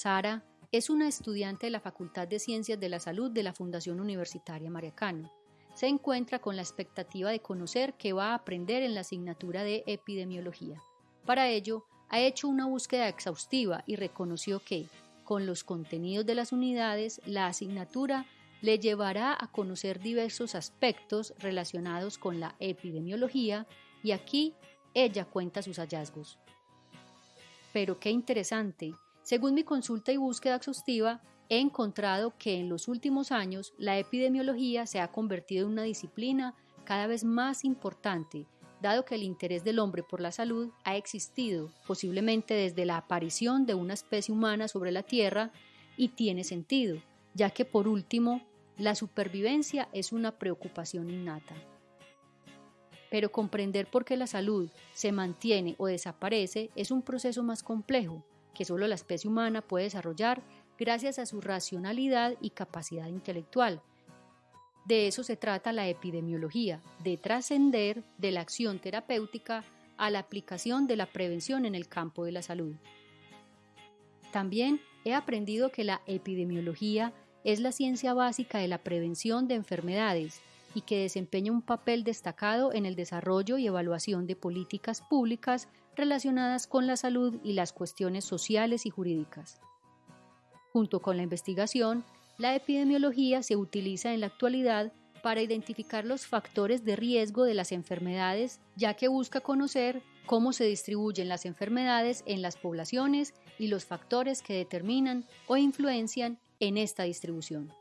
Sara es una estudiante de la Facultad de Ciencias de la Salud de la Fundación Universitaria Mariacano. Se encuentra con la expectativa de conocer qué va a aprender en la asignatura de epidemiología. Para ello, ha hecho una búsqueda exhaustiva y reconoció que, con los contenidos de las unidades, la asignatura le llevará a conocer diversos aspectos relacionados con la epidemiología y aquí ella cuenta sus hallazgos. Pero qué interesante, según mi consulta y búsqueda exhaustiva, he encontrado que en los últimos años la epidemiología se ha convertido en una disciplina cada vez más importante, dado que el interés del hombre por la salud ha existido posiblemente desde la aparición de una especie humana sobre la Tierra y tiene sentido, ya que por último, la supervivencia es una preocupación innata. Pero comprender por qué la salud se mantiene o desaparece es un proceso más complejo, que solo la especie humana puede desarrollar gracias a su racionalidad y capacidad intelectual. De eso se trata la epidemiología, de trascender de la acción terapéutica a la aplicación de la prevención en el campo de la salud. También he aprendido que la epidemiología es la ciencia básica de la prevención de enfermedades y que desempeña un papel destacado en el desarrollo y evaluación de políticas públicas relacionadas con la salud y las cuestiones sociales y jurídicas. Junto con la investigación, la epidemiología se utiliza en la actualidad para identificar los factores de riesgo de las enfermedades, ya que busca conocer cómo se distribuyen las enfermedades en las poblaciones y los factores que determinan o influencian en esta distribución.